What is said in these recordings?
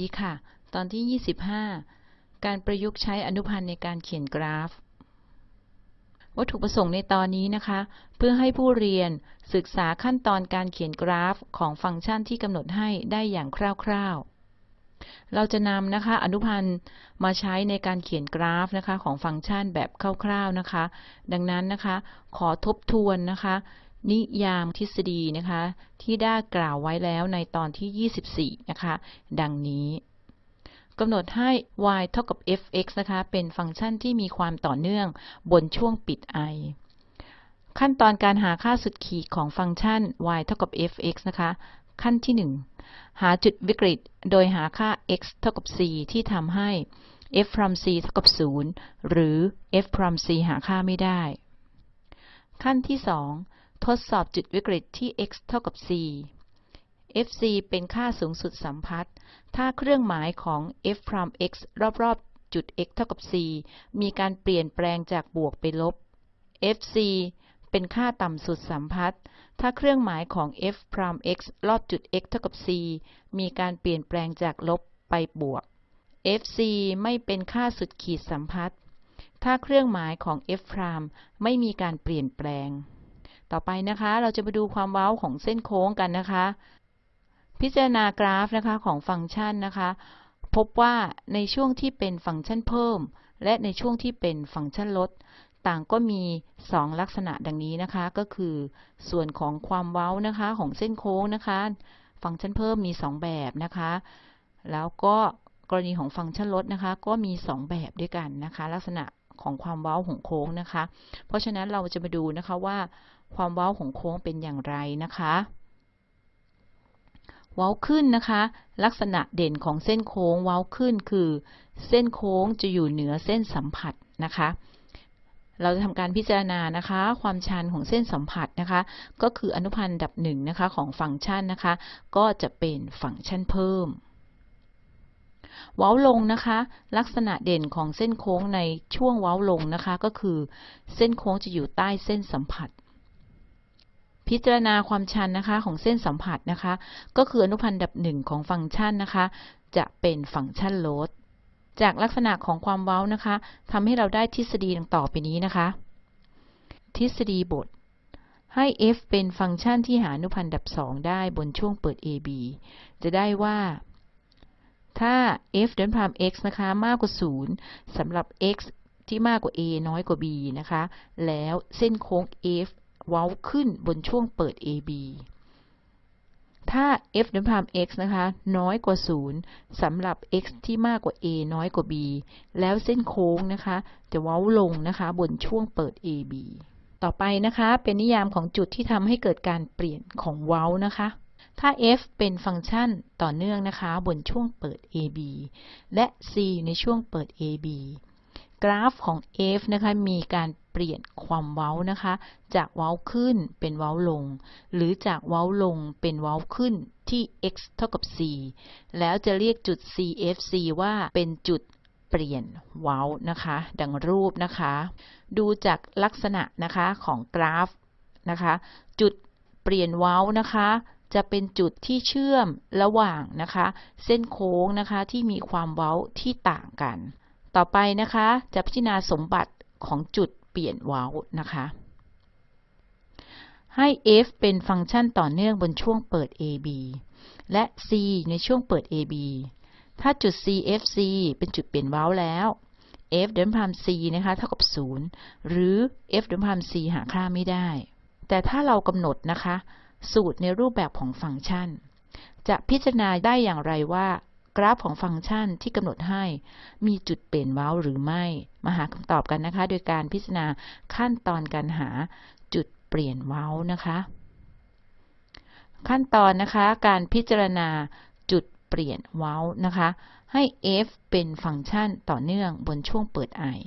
ดีค่ะ ตอนที่ 25 การประยุกต์ใช้อนุพันธ์ในการเขียนกราฟ วัตถุประสงค์ในตอนนี้นะคะ เพื่อให้ผู้เรียนศึกษาขั้นตอนการเขียนกราฟของฟังก์ชันที่กำหนดให้ได้อย่างคร่าวๆ เราจะนำนะคะอนุพันธ์มาใช้ในการเขียนกราฟนะคะของฟังก์ชันแบบคร่าวๆนะคะ ดังนั้นนะคะ ขอทบทวนนะคะ นิยามทฤษฎีนะคะ ที่ได้กล่าวไว้แล้วในตอนที่ 24 นะคะ ดังนี้กำหนดให้ y เท่ากับ f(x) นะคะ เป็นฟังก์ชันที่มีความต่อเนื่องบนช่วงปิด i ขั้นตอนการหาค่าสุดขีดของฟังก์ชัน y เท่ากับ f(x) นะคะ ขั้นที่ 1 หาจุดวิกฤต โดยหาค่า x เท่ากับ c ที่ทำให้ f from c เท่ากับ 0 หรือ f from c หาค่าไม่ได้ ขั้นที่ 2 ทดสอบจุดวิกฤตที่ x เท่ากับ c fc เป็นค่าสูงสุดสัมพัทธ์ ถ้าเครื่องหมายของ f prime x รอบๆ จุด x เท่ากับ c มีการเปลี่ยนแปลงจากบวกไปลบ fc เป็นค่าต่ำสุดสัมพัทธ์ ถ้าเครื่องหมายของ f prime x รอบจุด x เท่ากับ c มีการเปลี่ยนแปลงจากลบไปบวก fc ไม่เป็นค่าสุดขีดสัมพัทธ์ ถ้าเครื่องหมายของ f prime ไม่มีการเปลี่ยนแปลง ต่อไปนะคะ เราจะมาดูความเว้าของเส้นโค้งกันนะคะ พิจารณากราฟนะคะของฟังก์ชันนะคะ พบว่าในช่วงที่เป็นฟังก์ชันเพิ่ม และในช่วงที่เป็นฟังก์ชันลด ต่างก็มี 2 ลักษณะดังนี้นะคะ ก็คือ ส่วนของความเว้านะคะของเส้นโค้งนะคะ ฟังก์ชันเพิ่มมี 2 แบบนะคะ แล้วก็กรณีของฟังก์ชันลดนะคะ ก็มี 2 แบบด้วยกันนะคะ ลักษณะ ของความเว้าของโค้งนะคะ เพราะฉะนั้นเราจะมาดูนะคะว่าความเว้าของโค้งเป็นอย่างไรนะคะเว้าขึ้นนะคะ ลักษณะเด่นของเส้นโค้งเว้าขึ้นคือ เส้นโค้งจะอยู่เหนือเส้นสัมผัสนะคะ เราจะทำการพิจารณานะคะ ความชันของเส้นสัมผัสนะคะ ก็คืออนุพันธ์ดับหนึ่งนะคะของฟังก์ชันนะคะ ก็จะเป็นฟังก์ชันเพิ่ม เว้าลงนะคะ ลักษณะเด่นของเส้นโค้งในช่วงเว้าลงนะคะ ก็คือ เส้นโค้งจะอยู่ใต้เส้นสัมผัส พิจารณาความชันนะคะของเส้นสัมผัสนะคะ ก็คืออนุพันธ์ดับหนึ่งของฟังก์ชันนะคะ จะเป็นฟังก์ชันโลดจากลักษณะของความเว้านะคะทำให้เราได้ทฤษฎีดังต่อไปนี้นะคะ ทฤษฎีบทให้ f เป็นฟังก์ชันที่หาอนุพันธ์ดับสองได้บนช่วงเปิด ab จะได้ว่า ถ้า f เดินพาม x นะคะ มากกว่า 0สำหรับ x ที่มากกว่า a น้อยกว่า b นะคะ แล้วเส้นโค้ง f เว้าขึ้นบนช่วงเปิด AB ถ้า f เดิมพาม x นะคะ น้อยกว่า 0สำหรับ x ที่มากกว่า a น้อยกว่า b แล้วเส้นโค้งนะคะ จะเว้าลงนะคะ บนช่วงเปิด AB ต่อไปนะคะ เป็นนิยามของจุดที่ทำให้เกิดการเปลี่ยนของเว้านะคะ ถ้า f เป็นฟังก์ชันต่อเนื่องนะคะ บนช่วงเปิด AB และ c ในช่วงเปิด AB กราฟของ f นะคะมีการเปลี่ยนความเว้านะคะ จากเว้าขึ้นเป็นเว้าลง หรือจากเว้าลงเป็นเว้าขึ้นที่ x เท่ากับ c แล้วจะเรียกจุด cfc ว่าเป็นจุดเปลี่ยนเว้านะคะ ดังรูปนะคะ ดูจากลักษณะนะคะของกราฟนะคะ จุดเปลี่ยนเว้านะคะ จะเป็นจุดที่เชื่อมระหว่างนะคะ เส้นโค้งนะคะที่มีความเว้าที่ต่างกัน ต่อไปนะคะจะพิจารณาสมบัติของจุดเปลี่ยนเว้านะคะ ให้ f เป็นฟังก์ชันต่อเนื่องบนช่วงเปิด ab และ c ในช่วงเปิด ab ถ้าจุด cfc เป็นจุดเปลี่ยนเว้าแล้ว f เดิมพาม c นะคะเท่ากับ 0 หรือ f เดิมพาม c หาค่าไม่ได้ แต่ถ้าเรากำหนดนะคะ สูตรในรูปแบบของฟังก์ชัน จะพิจารณาได้อย่างไรว่า กราฟของฟังก์ชันที่กำหนดให้ มีจุดเปลี่ยนเว้าหรือไม่ มาหาคำตอบกันนะคะ โดยการพิจารณาขั้นตอนการหาจุดเปลี่ยนเว้านะคะ ขั้นตอนนะคะการพิจารณาจุดเปลี่ยนเว้านะคะ ให้ f เป็นฟังก์ชันต่อเนื่องบนช่วงเปิด i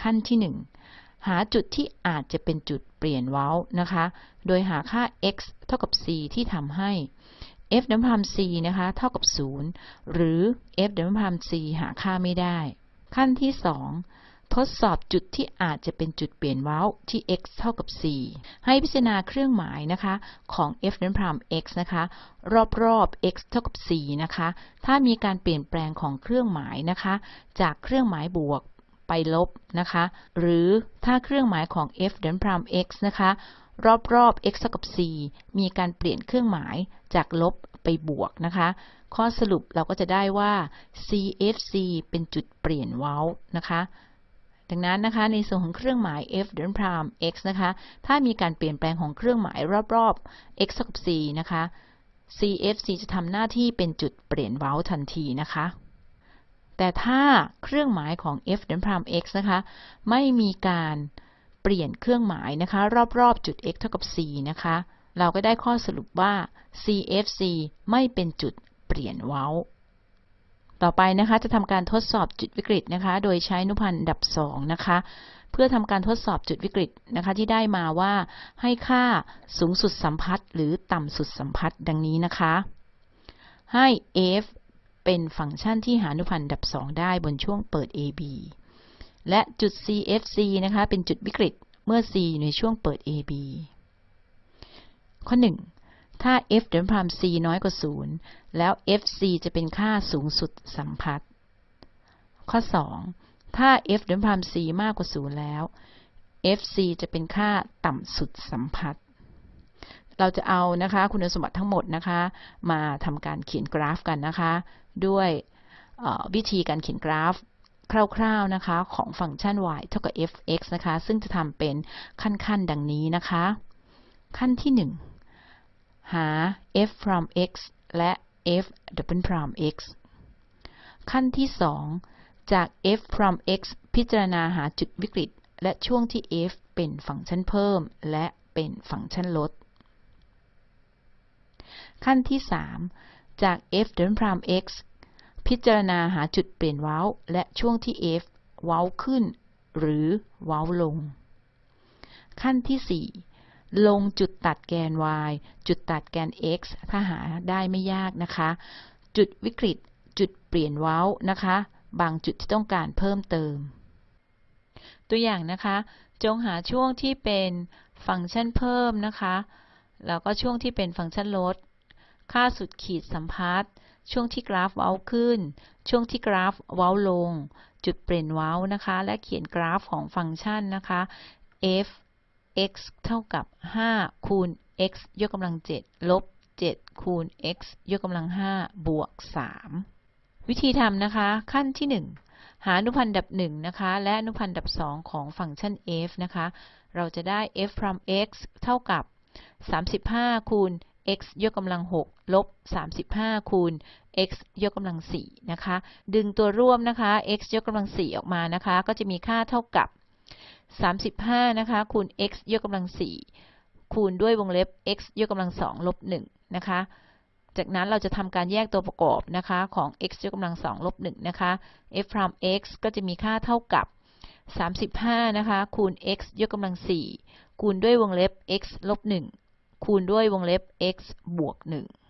ขั้นที่ 1 หาจุดที่อาจจะเป็นจุดเปลี่ยนเว้านะคะ โดยหาค่า x เท่ากับ c ที่ทำให้ f ดัมพาม c นะคะ เท่ากับ 0 หรือ f ดัมพาม c หาค่าไม่ได้ ขั้นที่ 2 ทดสอบจุดที่อาจจะเป็นจุดเปลี่ยนเว้าที่ x เท่ากับ4ให้พิจารณาเครื่องหมายนะคะของ f นั้นพาม x นะคะ รอบๆ x เท่ากับ4นะคะ ถ้ามีการเปลี่ยนแปลงของเครื่องหมายนะคะ จากเครื่องหมายบวก ไปลบนะคะ หรือถ้าเครื่องหมายของ f นั้นพราม x นะคะ รอบๆ x เท่ากับ 4 มีการเปลี่ยนเครื่องหมายจากลบไปบวกนะคะ ข้อสรุปเราก็จะได้ว่า CFC เป็นจุดเปลี่ยนเว้านะคะ ดังนั้นนะคะในส่วนของเครื่องหมาย f เดนพราม x นะคะ ถ้ามีการเปลี่ยนแปลงของเครื่องหมายรอบๆ x เท่ากับ 4 นะคะ CFC จะทำหน้าที่เป็นจุดเปลี่ยนเว้าทันทีนะคะ แต่ถ้าเครื่องหมายของ f เดนพราม x นะคะ ไม่มีการเปลี่ยนเครื่องหมายนะคะ รอบๆจุด x เท่ากับ4นะคะ เราก็ได้ข้อสรุปว่า CFC ไม่เป็นจุดเปลี่ยนเว้า ต่อไปนะคะจะทำการทดสอบจุดวิกฤตนะคะ โดยใช้นุพันธ์ดับ 2 นะคะ เพื่อทำการทดสอบจุดวิกฤตนะคะที่ได้มาว่าให้ค่าสูงสุดสัมพัทธ์หรือต่ำสุดสัมพัทธ์ดังนี้นะคะให้ f เป็นฟังก์ชันที่หาอนุพันธ์ดับ 2 ได้บนช่วงเปิด AB และจุด CFC นะคะ เป็นจุดวิกฤตเมื่อ C อยู่ในช่วงเปิด AB ข้อ 1 ถ้า f เดินพราม c น้อยกว่า 0 แล้ว fc จะเป็นค่าสูงสุดสัมพัทธ์ ข้อ 2 ถ้า f เดินพราม c มากกว่า 0 แล้ว fc จะเป็นค่าต่ำสุดสัมพัทธ์ เราจะเอานะคะคุณสมบัติทั้งหมดนะคะ มาทำการเขียนกราฟกันนะคะ ด้วยวิธีการเขียนกราฟคร่าวๆนะคะ ของฟังก์ชัน y เท่ากับ f(x) นะคะ ซึ่งจะทำเป็นขั้นๆ ดังนี้นะคะ ขั้นที่ 1 หา f from x และ f double prime x ขั้นที่ 2 จาก f from x พิจารณาหาจุดวิกฤต และช่วงที่ f เป็นฟังก์ชันเพิ่ม และเป็นฟังก์ชันลด ขั้นที่ 3 จาก f double prime x พิจารณาหาจุดเปลี่ยนเว้า และช่วงที่ f เว้าขึ้น หรือเว้าลง ขั้นที่ 4 ลงจุดตัดแกน y จุดตัดแกน x ถ้าหาได้ไม่ยากนะคะ จุดวิกฤตจุดเปลี่ยนเว้านะคะ บางจุดที่ต้องการเพิ่มเติม ตัวอย่างนะคะ จงหาช่วงที่เป็นฟังก์ชันเพิ่มนะคะ แล้วก็ช่วงที่เป็นฟังก์ชันลด ค่าสุดขีดสัมพัทธ์ ช่วงที่กราฟเว้าขึ้น ช่วงที่กราฟเว้าลง จุดเปลี่ยนเว้านะคะ และเขียนกราฟของฟังก์ชันนะคะ f x เท่ากับ 5 คูณ x ยกกำลัง 7 ลบ 7 คูณ x ยกกำลัง 5 บวก 3 วิธีทำนะคะ ขั้นที่ 1 หาอนุพันธ์ดับ 1 นะคะ และอนุพันธ์ดับ 2 ของฟังก์ชัน f นะคะ เราจะได้ f from x เท่ากับ 35 คูณ x ยกกำลัง6ลบ35 คูณ x ยกกำลัง4นะคะ ดึงตัวร่วมนะคะ x ยกกำลัง4ออกมานะคะ ก็จะมีค่าเท่ากับ 35 นะคะ คูณ x ยกกำลัง4คูณด้วยวงเล็บ x ยกกำลัง2ลบ1นะคะ จากนั้นเราจะทำการแยกตัวประกอบนะคะของ x ยกกำลัง2ลบ1นะคะ f from x ก็จะมีค่าเท่ากับ 35 นะคะ คูณ x ยกกำลัง4คูณด้วยวงเล็บ x ลบ1 คูณด้วยวงเล็บ x บวก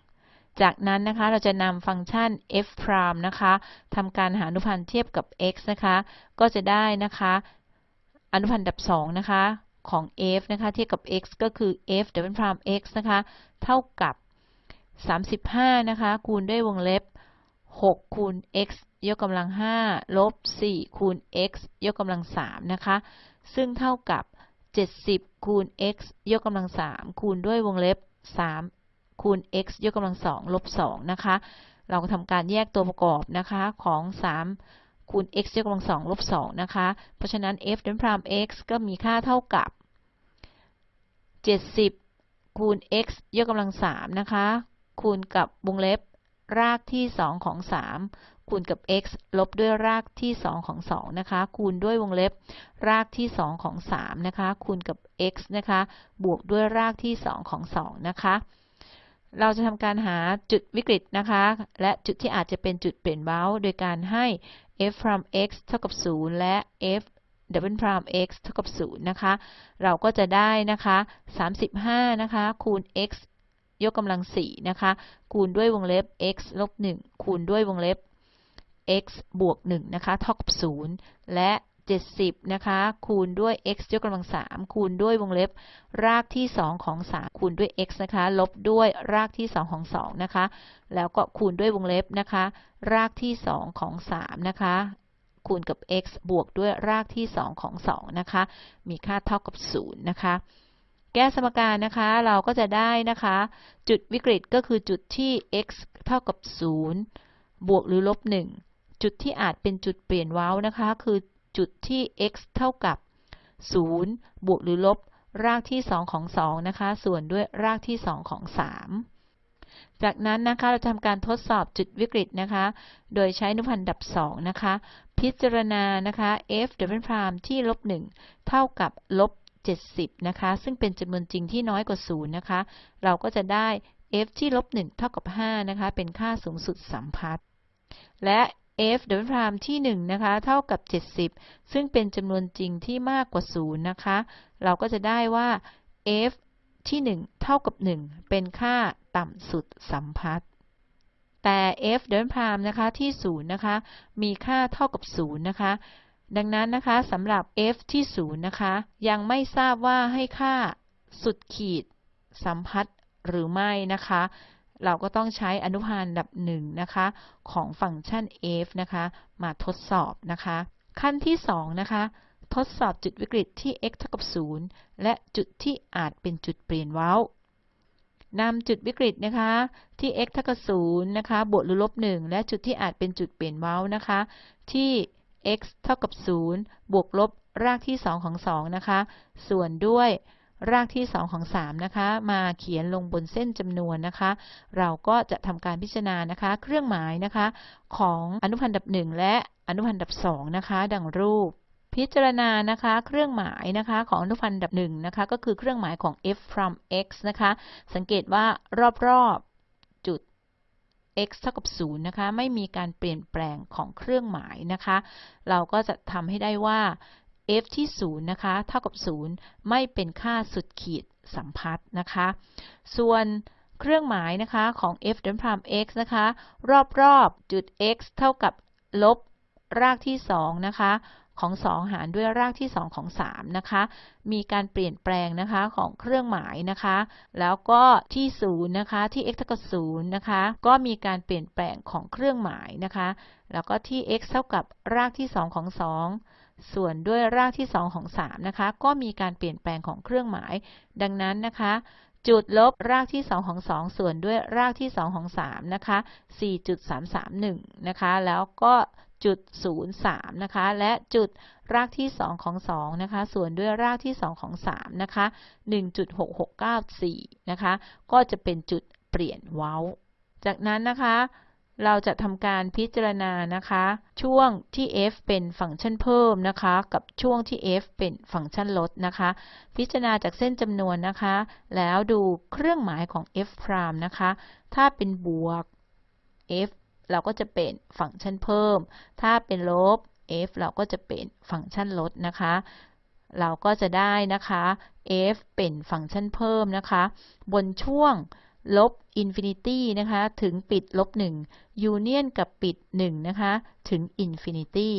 1 จากนั้นนะคะเราจะนำฟังก์ชัน f prime นะคะทำการหาอนุพันธ์เทียบกับ x นะคะ ก็จะได้นะคะอนุพันธ์ดับ2นะคะของ f นะคะเทียบกับ x ก็คือ f double prime x นะคะเท่ากับ 35 นะคะ คูณด้วยวงเล็บ 6 คูณ x ยกกำลัง 5 ลบ 4 คูณ x ยกกำลัง 3 นะคะ ซึ่งเท่ากับ 70 คูณ x ยกกำลัง 3 คูณด้วยวงเล็บ 3 คูณ x ยกกำลัง 2 ลบ 2 นะคะ เราก็ทำการแยกตัวประกอบนะคะของ 3 คูณ x ยกกำลัง 2 ลบ 2 นะคะ เพราะฉะนั้น f ดันพราม x ก็มีค่าเท่ากับ 70 คูณ x ยกกำลัง 3 นะคะ คูณกับวงเล็บรากที่ 2 ของ 3 คูณกับ x ลบด้วยรากที่ 2 ของ 2 นะคะ คูณด้วยวงเล็บรากที่ 2 ของ 3 นะคะ คูณกับ x นะคะ บวกด้วยรากที่ 2 ของ 2 นะคะ เราจะทำการหาจุดวิกฤตนะคะ และจุดที่อาจจะเป็นจุดเปลี่ยนเบ้า โดยการให้ f from x เท่ากับ 0 และ f double prime x เท่ากับ 0 นะคะ เราก็จะได้นะคะ 35 นะคะ คูณ x ยกกำลัง 4 นะคะ คูณด้วยวงเล็บ x ลบ 1 คูณด้วยวงเล็บ x บวก1นะคะเท่ากับ0และ 70นะคะคูณด้วย x ยกกำลัง3คูณด้วยวงเล็บ รากที่ 2 ของ 3 คูณด้วย x นะคะ ลบด้วยรากที่ 2 ของ 2 นะคะ แล้วก็คูณด้วยวงเล็บนะคะ รากที่ 2 ของ 3 นะคะ คูณกับ x บวกด้วยรากที่ 2 ของ 2 นะคะ มีค่าเท่ากับ 0 นะคะ แก้สมการนะคะ เราก็จะได้นะคะ จุดวิกฤตก็คือจุดที่ x เท่ากับ 0 บวกหรือลบ 1 จุดที่อาจเป็นจุดเปลี่ยนว้าวนะคะ คือจุดที่ x เท่ากับ 0 บวกหรือลบ รากที่ 2 ของ 2 นะคะ ส่วนด้วยรากที่ 2 ของ 3 จากนั้นนะคะ เราทำการทดสอบจุดวิกฤตนะคะ โดยใช้นุพันธ์ดับ 2 นะคะ พิจารณานะคะ f ดับเบิลพรามที่ลบ 1 เท่ากับลบ 70 นะคะ ซึ่งเป็นจำนวนจริงที่น้อยกว่า 0 นะคะ เราก็จะได้ f ที่ลบ 1 เท่ากับ 5 นะคะ เป็นค่าสูงสุดสัมพัทธ์และ f ดับเบิลพรามที่ 1 นะคะ เท่ากับ 70 ซึ่งเป็นจำนวนจริงที่มากกว่า 0 นะคะ เราก็จะได้ว่า f ที่ 1 เท่ากับ 1 เป็นค่าต่ำสุดสัมพัทธ์แต่ f ดับเบิลพรามนะคะที่ 0 นะคะ มีค่าเท่ากับ 0 นะคะ ดังนั้นนะคะสำหรับ f ที่ 0 นะคะ ยังไม่ทราบว่าให้ค่าสุดขีดสัมพัทธ์หรือไม่นะคะ เราก็ต้องใช้อนุพันธ์ดับหนึ่งนะคะ ของฟังก์ชัน f นะคะ มาทดสอบนะคะ ขั้นที่2นะคะ ทดสอบจุดวิกฤตที่ x เท่ากับ 0 และจุดที่อาจเป็นจุดเปลี่ยนเว้านำจุดวิกฤตนะคะที่ x เท่ากับ0นะคะ บวกหรือลบ1และจุดที่อาจเป็นจุดเปลี่ยนเว้านะคะ ที่ x เท่ากับ0บวกลบรากที่ 2 ของ 2 นะคะ ส่วนด้วย รากที่ 2 ของ 3 นะคะ มาเขียนลงบนเส้นจำนวนนะคะ เราก็จะทำการพิจารณานะคะ เครื่องหมายนะคะ ของอนุพันธ์ดับ 1 และอนุพันธ์ดับ 2 นะคะ ดังรูป พิจารณานะคะ เครื่องหมายนะคะของอนุพันธ์ดับ 1 นะคะ ก็คือเครื่องหมายของ f from x นะคะ สังเกตว่ารอบๆจุด x เท่ากับ 0 นะคะ ไม่มีการเปลี่ยนแปลงของเครื่องหมายนะคะ เราก็จะทำให้ได้ว่า f ที่ 0 นะคะ เท่ากับ 0 ไม่เป็นค่าสุดขีดสัมพัทธ์นะคะ ส่วนเครื่องหมายนะคะของ f ดับพราม x นะคะ รอบๆจุด x เท่ากับลบรากที่ 2 นะคะ ของ 2 หารด้วยรากที่ 2 ของ 3 นะคะ มีการเปลี่ยนแปลงนะคะของเครื่องหมายนะคะ แล้วก็ที่ 0 นะคะ ที่ x เท่ากับ 0 นะคะ ก็มีการเปลี่ยนแปลงของเครื่องหมายนะคะ แล้วก็ที่ x เท่ากับรากที่ 2 ของ 2 ส่วนด้วยรากที่ 2 ของ 3 นะคะ ก็มีการเปลี่ยนแปลงของเครื่องหมาย ดังนั้นนะคะ จุดลบรากที่ 2 ของ 2 ส่วนด้วยรากที่ 2 ของ 3 นะคะ 4.331 นะคะ แล้วก็จุด 03 นะคะ และจุดรากที่ 2 ของ 2 นะคะ ส่วนด้วยรากที่ 2 ของ 3 นะคะ 1.6694 นะคะ ก็จะเป็นจุดเปลี่ยนเว้า จากนั้นนะคะ เราจะทำการพิจารณานะคะ ช่วงที่ f เป็นฟังก์ชันเพิ่มนะคะ กับช่วงที่ f เป็นฟังก์ชันลดนะคะ พิจารณาจากเส้นจำนวนนะคะ แล้วดูเครื่องหมายของ f prime นะคะ ถ้าเป็นบวก f เราก็จะเป็นฟังก์ชันเพิ่ม ถ้าเป็นลบ f เราก็จะเป็นฟังก์ชันลดนะคะ เราก็จะได้นะคะ f เป็นฟังก์ชันเพิ่มนะคะ บนช่วง ลบ infinity นะคะถึงปิดลบ1 union กับปิด1นะคะถึง infinity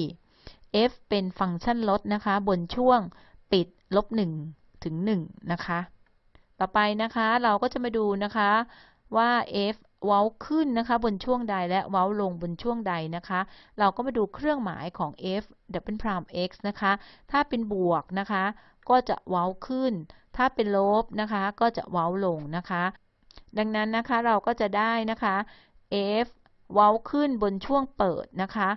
f เป็นฟังก์ชันลดนะคะบนช่วงปิดลบ1ถึง1นะคะต่อไปนะคะเราก็จะมาดูนะคะว่า f เว้าขึ้นนะคะบนช่วงใดและเว้าลงบนช่วงใดนะคะ เราก็มาดูเครื่องหมายของ f double prime x นะคะ ถ้าเป็นบวกนะคะ ก็จะเว้าขึ้น ถ้าเป็นลบนะคะ ก็จะเว้าลงนะคะ ดังนั้นนะคะเราก็จะได้นะคะ f เว้าขึ้นบนช่วงเปิดนะคะ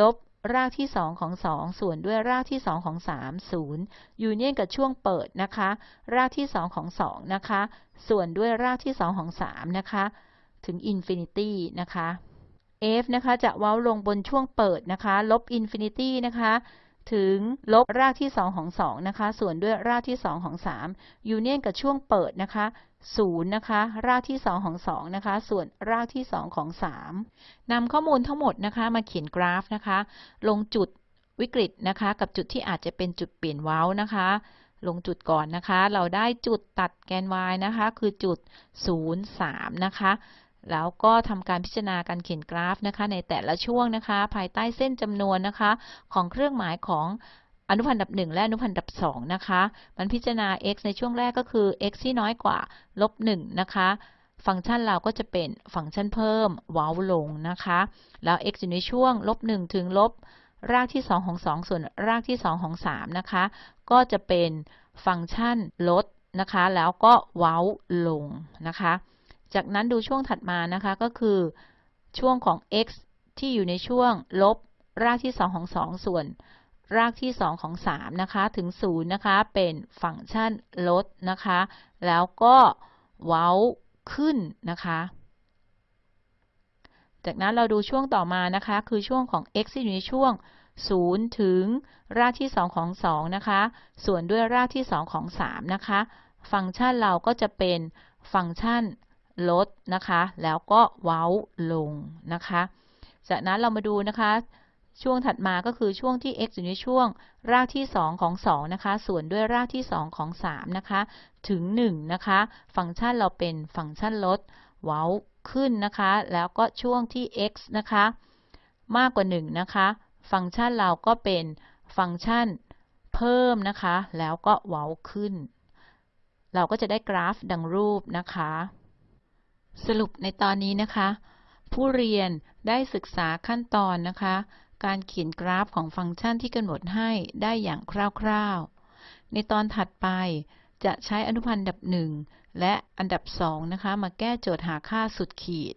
ลบรากที่ 2 ของ 2 ส่วนด้วยรากที่ 2 ของ 3 0 ยูเนียนกับช่วงเปิดนะคะ รากที่ 2 ของ 2 นะคะ ส่วนด้วยรากที่ 2 ของ 3 นะคะ ถึง infinity นะคะ f นะคะจะเว้าลงบนช่วงเปิดนะคะ ลบ infinity นะคะ ถึงลบรากที่ 2 ของ 2 นะคะ ส่วนด้วยรากที่ 2 ของ 3 union กับช่วงเปิดนะคะ 0นะคะรากที่ 2 ของ 2 นะคะ ส่วนรากที่ 2 ของ 3นำข้อมูลทั้งหมดนะคะมาเขียนกราฟนะคะ ลงจุดวิกฤตนะคะ กับจุดที่อาจจะเป็นจุดเปลี่ยนเว้านะคะ ลงจุดก่อนนะคะ เราได้จุดตัดแกน y นะคะ คือจุด 0 3 นะคะ แล้วก็ทำการพิจารณาการเขียนกราฟนะคะ ในแต่ละช่วงนะคะ ภายใต้เส้นจำนวนนะคะ ของเครื่องหมายของ อนุพันธ์ดับ1และอนุพันธ์ดับ2นะคะ มันพิจารณา x ในช่วงแรกก็คือ x ที่น้อยกว่าลบ1นะคะ ฟังก์ชันเราก็จะเป็นฟังก์ชันเพิ่มว้าลงนะคะ แล้ว x อยู่ในช่วงลบ1ถึงลบรากที่ 2 ของ 2 ส่วนรากที่ 2 ของ 3 นะคะ ก็จะเป็นฟังก์ชันลดนะคะ แล้วก็เว้าลงนะคะ จากนั้นดูช่วงถัดมานะคะก็คือช่วงของ x ที่อยู่ในช่วงลบรากที่ 2 ของ 2 ส่วน รากที่ 2 ของ 3 นะคะ ถึง 0 นะคะ เป็นฟังก์ชันลดนะคะ แล้วก็เว้าขึ้นนะคะ จากนั้นเราดูช่วงต่อมานะคะ คือช่วงของ x ที่อยู่ในช่วง 0 ถึงรากที่ 2 ของ 2 นะคะ ส่วนด้วยรากที่ 2 ของ 3 นะคะ ฟังก์ชันเราก็จะเป็นฟังก์ชันลดนะคะ แล้วก็เว้าลงนะคะ จากนั้นเรามาดูนะคะ ช่วงถัดมาก็คือช่วงที่ x อยู่ในช่วงรากที่ 2 ของ 2 นะคะ ส่วนด้วยรากที่ 2 ของ 3 นะคะ ถึง 1 นะคะ ฟังก์ชันเราเป็นฟังก์ชันลด เว้าขึ้นนะคะ แล้วก็ช่วงที่ x นะคะ มากกว่า 1 นะคะ ฟังก์ชันเราก็เป็นฟังก์ชันเพิ่มนะคะ แล้วก็เว้าขึ้น เราก็จะได้กราฟดังรูปนะคะ สรุปในตอนนี้นะคะ ผู้เรียนได้ศึกษาขั้นตอนนะคะ การเขียนกราฟของฟังก์ชันที่กำหนดให้ได้อย่างคร่าวๆ ในตอนถัดไปจะใช้อนุพันธ์อันดับ 1 และอันดับ 2 นะคะ มาแก้โจทย์หาค่าสุดขีด